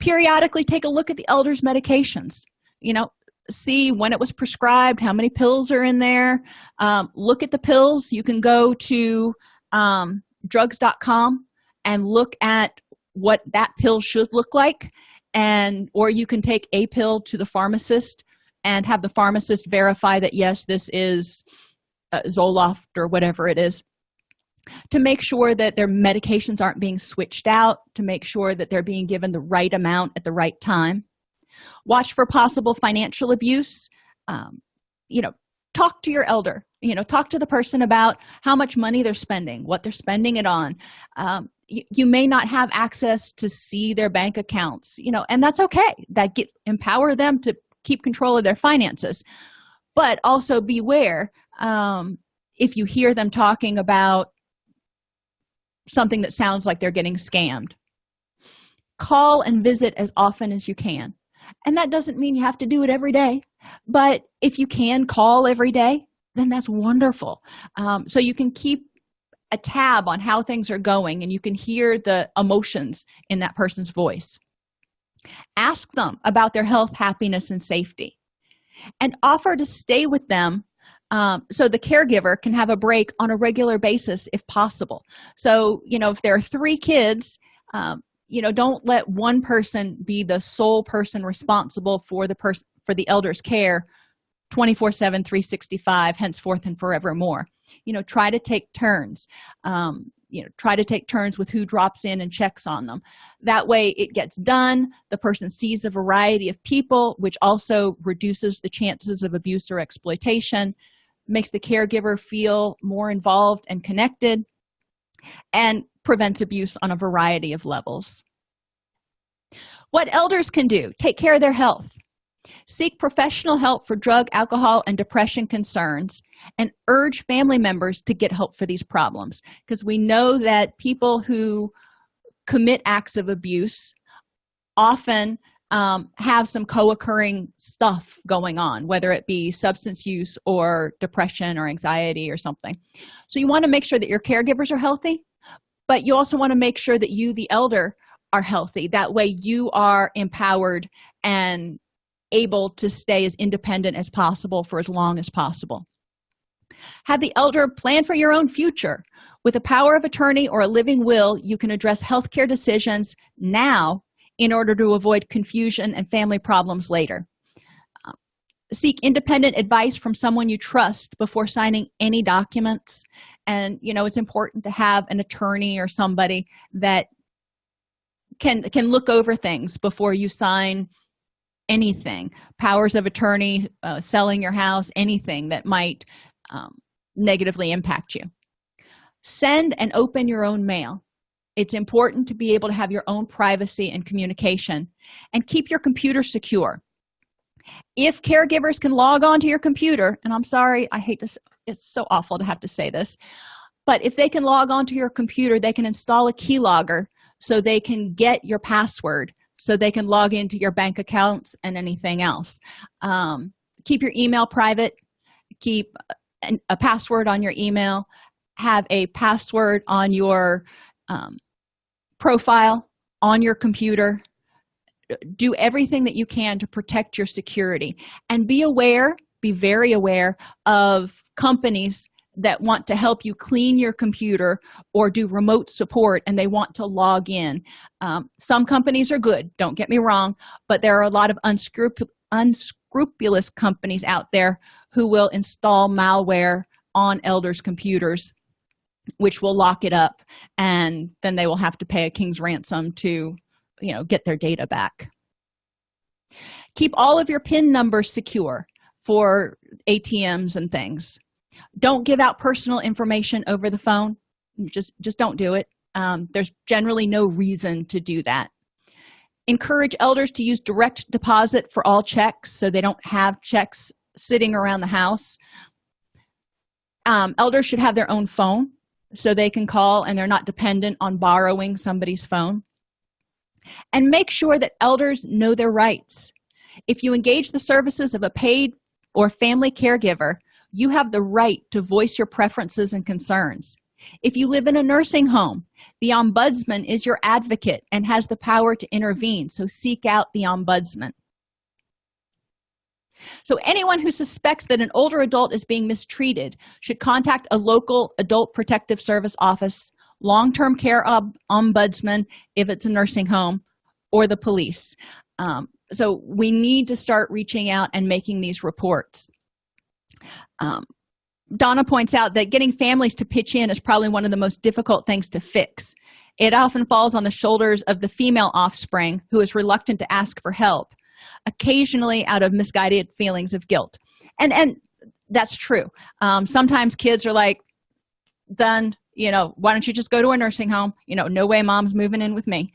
Periodically take a look at the elders medications. You know see when it was prescribed how many pills are in there. Um, look at the pills. You can go to um, drugs.com and look at what that pill should look like. And or you can take a pill to the pharmacist and have the pharmacist verify that yes this is uh, zoloft or whatever it is to make sure that their medications aren't being switched out to make sure that they're being given the right amount at the right time. Watch for possible financial abuse. Um, you know talk to your elder. You know talk to the person about how much money they're spending what they're spending it on. Um, you, may not have access to see their bank accounts you know and that's okay. That get empower them to keep control of their finances. But also beware um, if you hear them talking about something that sounds like they're getting scammed. Call and visit as often as you can. And that doesn't mean you have to do it every day but if you can call every day then that's wonderful. Um, so you can keep a tab on how things are going and you can hear the emotions in that person's voice. Ask them about their health happiness and safety. And offer to stay with them um, so the caregiver can have a break on a regular basis if possible. So you know if there are three kids um, you know don't let one person be the sole person responsible for the person for the elder's care 24 7 365 henceforth and forevermore. You know try to take turns um, you know try to take turns with who drops in and checks on them. That way it gets done the person sees a variety of people which also reduces the chances of abuse or exploitation makes the caregiver feel more involved and connected and prevents abuse on a variety of levels. What elders can do take care of their health seek professional help for drug alcohol and depression concerns and urge family members to get help for these problems. Because we know that people who commit acts of abuse often um, have some co-occurring stuff going on whether it be substance use or depression or anxiety or something. So you want to make sure that your caregivers are healthy but you also want to make sure that you the elder are healthy. That way you are empowered and able to stay as independent as possible for as long as possible. Have the elder plan for your own future. With a power of attorney or a living will you can address health care decisions now in order to avoid confusion and family problems later. Seek independent advice from someone you trust before signing any documents. And you know it's important to have an attorney or somebody that can can look over things before you sign anything. Powers of attorney uh, selling your house anything that might um, negatively impact you. Send and open your own mail. It's important to be able to have your own privacy and communication and keep your computer secure. If caregivers can log on to your computer and i'm sorry i hate this it's so awful to have to say this but if they can log on to your computer they can install a keylogger so they can get your password so they can log into your bank accounts and anything else. Um, keep your email private. Keep a, a, password on your email. Have a password on your um, profile on your computer. Do everything that you can to protect your security. And be aware be very aware of companies that want to help you clean your computer or do remote support and they want to log in. Um, some companies are good don't get me wrong but there are a lot of unscrupulous companies out there who will install malware on elders computers which will lock it up and then they will have to pay a king's ransom to you know get their data back. Keep all of your pin numbers secure for atms and things don't give out personal information over the phone. Just just don't do it. Um, there's generally no reason to do that. Encourage elders to use direct deposit for all checks so they don't have checks sitting around the house. Um, elders should have their own phone so they can call and they're not dependent on borrowing somebody's phone. And make sure that elders know their rights. If you engage the services of a paid or family caregiver you have the right to voice your preferences and concerns. If you live in a nursing home the ombudsman is your advocate and has the power to intervene so seek out the ombudsman. So anyone who suspects that an older adult is being mistreated should contact a local adult protective service office long-term care ombudsman if it's a nursing home or the police. Um, so we need to start reaching out and making these reports um, donna points out that getting families to pitch in is probably one of the most difficult things to fix. It often falls on the shoulders of the female offspring who is reluctant to ask for help occasionally out of misguided feelings of guilt. And and that's true. Um, sometimes kids are like done you know why don't you just go to a nursing home? You know no way mom's moving in with me.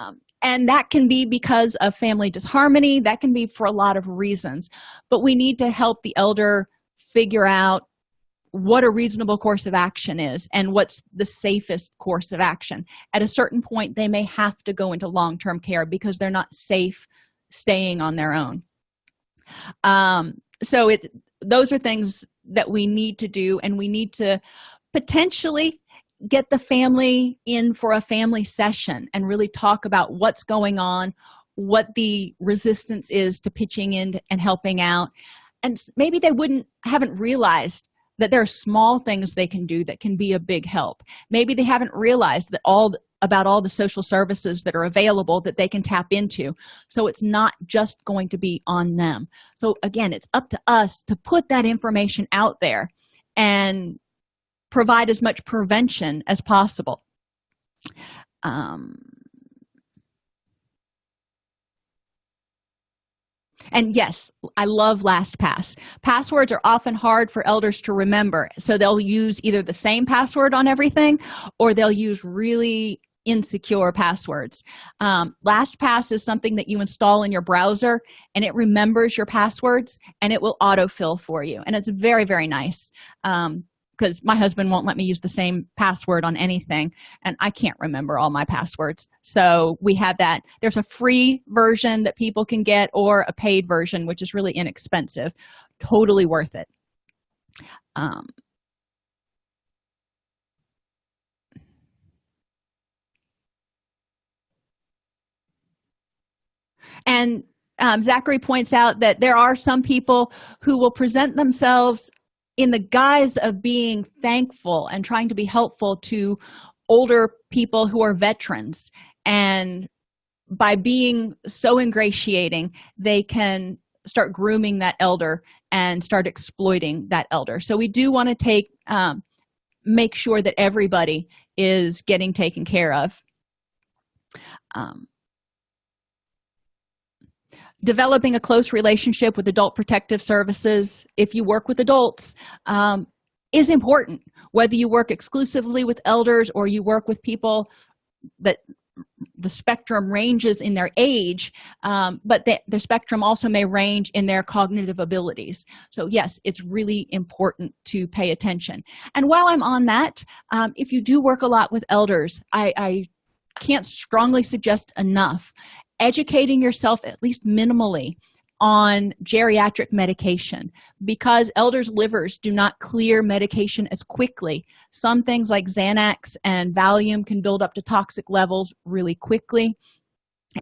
Um, and that can be because of family disharmony. That can be for a lot of reasons. But we need to help the elder figure out what a reasonable course of action is and what's the safest course of action. At a certain point they may have to go into long-term care because they're not safe staying on their own. Um, so it those are things that we need to do and we need to potentially get the family in for a family session and really talk about what's going on what the resistance is to pitching in and helping out and maybe they wouldn't haven't realized that there are small things they can do that can be a big help. Maybe they haven't realized that all about all the social services that are available that they can tap into. So it's not just going to be on them. So again it's up to us to put that information out there and provide as much prevention as possible. Um, and yes i love lastpass. Passwords are often hard for elders to remember. So they'll use either the same password on everything or they'll use really insecure passwords. Um, lastpass is something that you install in your browser and it remembers your passwords and it will autofill for you. And it's very very nice. Um, because my husband won't let me use the same password on anything and i can't remember all my passwords. So we have that. There's a free version that people can get or a paid version which is really inexpensive. Totally worth it. Um, and um, zachary points out that there are some people who will present themselves in the guise of being thankful and trying to be helpful to older people who are veterans. And by being so ingratiating they can start grooming that elder and start exploiting that elder. So we do want to take um, make sure that everybody is getting taken care of. Um, developing a close relationship with adult protective services if you work with adults um, is important. Whether you work exclusively with elders or you work with people that the spectrum ranges in their age um, but the, the spectrum also may range in their cognitive abilities. So yes it's really important to pay attention. And while i'm on that um, if you do work a lot with elders i, I can't strongly suggest enough educating yourself at least minimally on geriatric medication because elders livers do not clear medication as quickly. Some things like xanax and valium can build up to toxic levels really quickly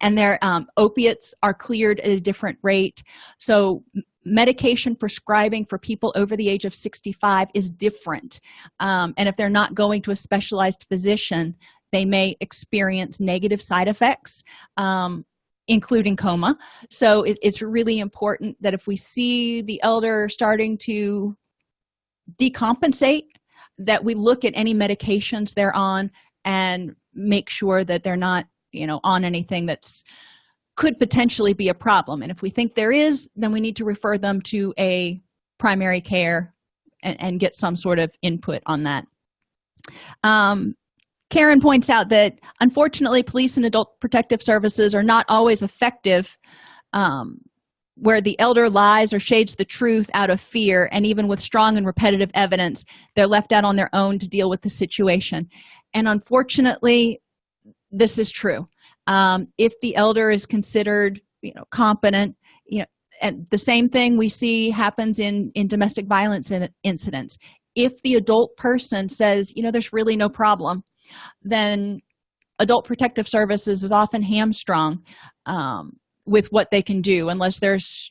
and their um, opiates are cleared at a different rate. So medication prescribing for people over the age of 65 is different um, and if they're not going to a specialized physician they may experience negative side effects um, including coma. So it, it's really important that if we see the elder starting to decompensate that we look at any medications they're on and make sure that they're not you know on anything that's could potentially be a problem. And if we think there is then we need to refer them to a primary care and, and get some sort of input on that. Um, karen points out that unfortunately police and adult protective services are not always effective um, where the elder lies or shades the truth out of fear and even with strong and repetitive evidence they're left out on their own to deal with the situation. And unfortunately this is true. Um, if the elder is considered you know competent you know and the same thing we see happens in in domestic violence in, incidents. If the adult person says you know there's really no problem then adult protective services is often hamstrung um, with what they can do unless there's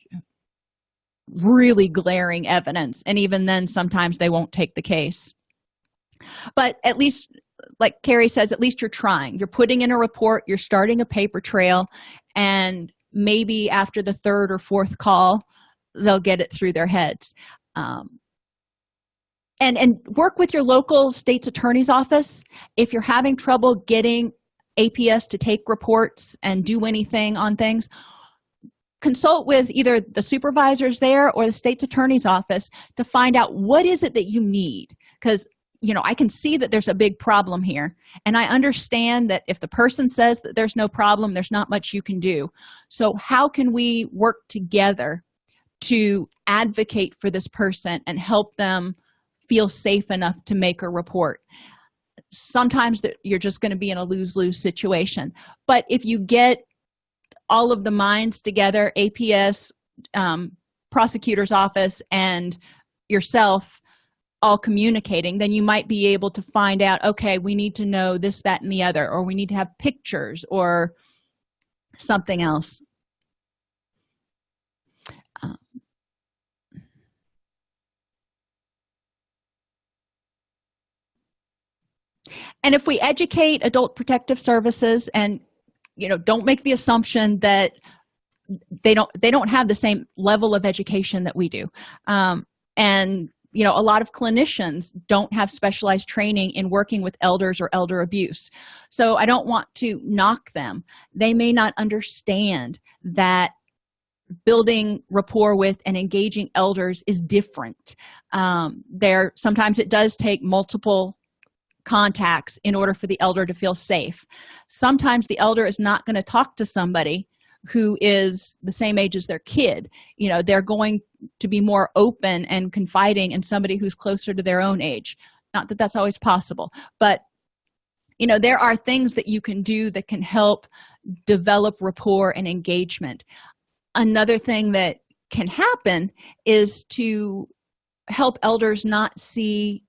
really glaring evidence. And even then sometimes they won't take the case. But at least like carrie says at least you're trying. You're putting in a report you're starting a paper trail and maybe after the third or fourth call they'll get it through their heads. Um, and and work with your local state's attorney's office. If you're having trouble getting aps to take reports and do anything on things consult with either the supervisors there or the state's attorney's office to find out what is it that you need. Because you know i can see that there's a big problem here. And i understand that if the person says that there's no problem there's not much you can do. So how can we work together to advocate for this person and help them feel safe enough to make a report. Sometimes that you're just going to be in a lose-lose situation. But if you get all of the minds together aps um, prosecutor's office and yourself all communicating then you might be able to find out okay we need to know this that and the other or we need to have pictures or something else. Um, and if we educate adult protective services and you know don't make the assumption that they don't they don't have the same level of education that we do. Um, and you know a lot of clinicians don't have specialized training in working with elders or elder abuse. So i don't want to knock them. They may not understand that building rapport with and engaging elders is different. Um, there sometimes it does take multiple contacts in order for the elder to feel safe. Sometimes the elder is not going to talk to somebody who is the same age as their kid. You know they're going to be more open and confiding in somebody who's closer to their own age. Not that that's always possible but you know there are things that you can do that can help develop rapport and engagement. Another thing that can happen is to help elders not see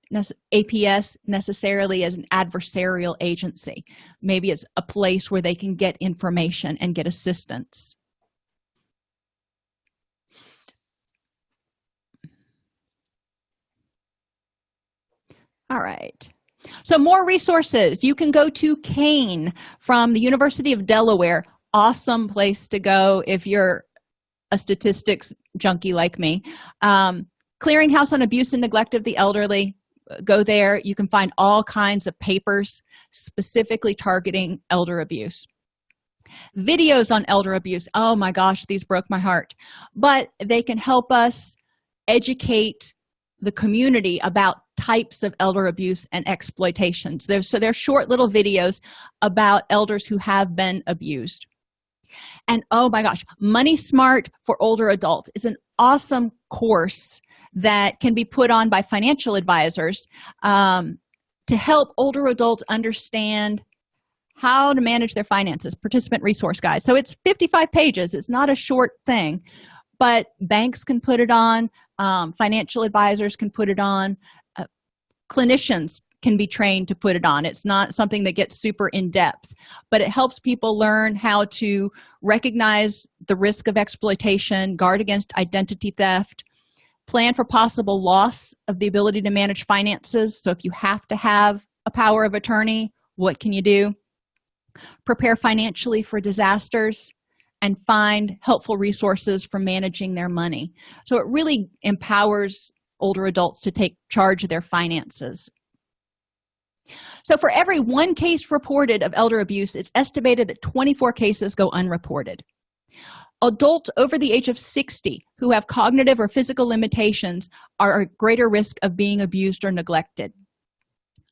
aps necessarily as an adversarial agency. Maybe it's a place where they can get information and get assistance. All right. So more resources. You can go to CANE from the university of delaware. Awesome place to go if you're a statistics junkie like me. Um, clearinghouse on abuse and neglect of the elderly. Go there. You can find all kinds of papers specifically targeting elder abuse. Videos on elder abuse. Oh my gosh these broke my heart. But they can help us educate the community about types of elder abuse and exploitations. So they're short little videos about elders who have been abused and oh my gosh money smart for older adults is an awesome course that can be put on by financial advisors um, to help older adults understand how to manage their finances participant resource guide so it's 55 pages. It's not a short thing but banks can put it on um, financial advisors can put it on uh, clinicians can be trained to put it on. It's not something that gets super in-depth but it helps people learn how to recognize the risk of exploitation guard against identity theft plan for possible loss of the ability to manage finances. So if you have to have a power of attorney what can you do? Prepare financially for disasters and find helpful resources for managing their money. So it really empowers older adults to take charge of their finances so for every one case reported of elder abuse it's estimated that 24 cases go unreported. Adults over the age of 60 who have cognitive or physical limitations are at greater risk of being abused or neglected.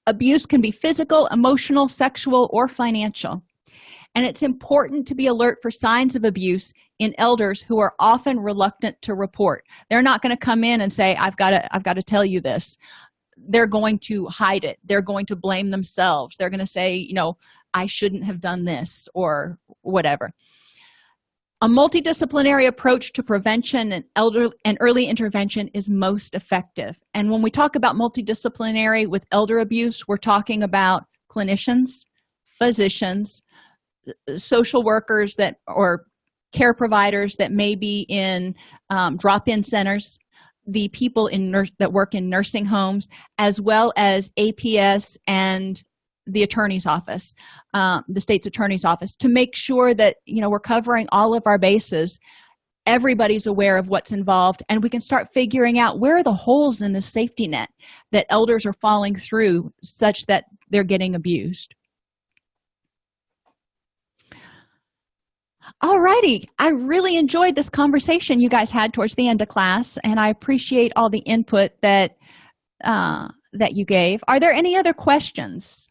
Abuse can be physical emotional sexual or financial and it's important to be alert for signs of abuse in elders who are often reluctant to report. They're not going to come in and say i've got to i've got to tell you this they're going to hide it. They're going to blame themselves. They're going to say you know i shouldn't have done this or whatever. A multidisciplinary approach to prevention and elder and early intervention is most effective. And when we talk about multidisciplinary with elder abuse we're talking about clinicians physicians social workers that or care providers that may be in um, drop-in centers the people in nurse that work in nursing homes as well as aps and the attorney's office um, the state's attorney's office to make sure that you know we're covering all of our bases. Everybody's aware of what's involved and we can start figuring out where are the holes in the safety net that elders are falling through such that they're getting abused Alrighty, I really enjoyed this conversation you guys had towards the end of class, and I appreciate all the input that uh, that you gave. Are there any other questions?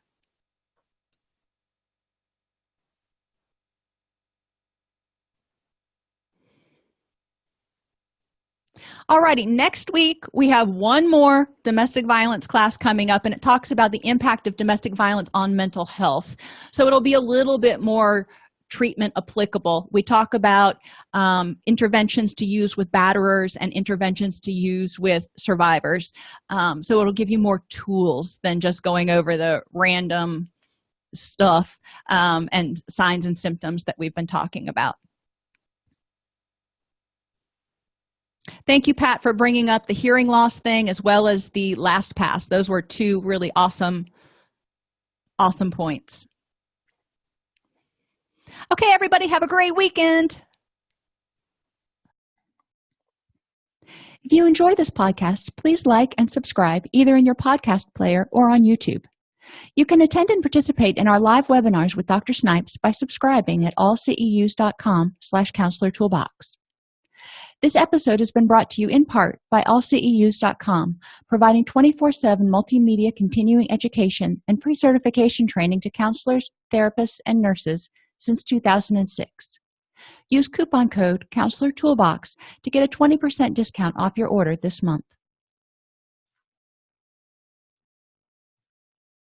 Alrighty, next week we have one more domestic violence class coming up, and it talks about the impact of domestic violence on mental health. So it'll be a little bit more treatment applicable. We talk about um, interventions to use with batterers and interventions to use with survivors. Um, so it'll give you more tools than just going over the random stuff um, and signs and symptoms that we've been talking about. Thank you pat for bringing up the hearing loss thing as well as the LastPass. Those were two really awesome awesome points okay everybody have a great weekend. If you enjoy this podcast please like and subscribe either in your podcast player or on youtube. You can attend and participate in our live webinars with dr snipes by subscribing at allceus.com slash counselor toolbox. This episode has been brought to you in part by allceus.com providing 24-7 multimedia continuing education and pre-certification training to counselors therapists and nurses since 2006 use coupon code counselor toolbox to get a 20% discount off your order this month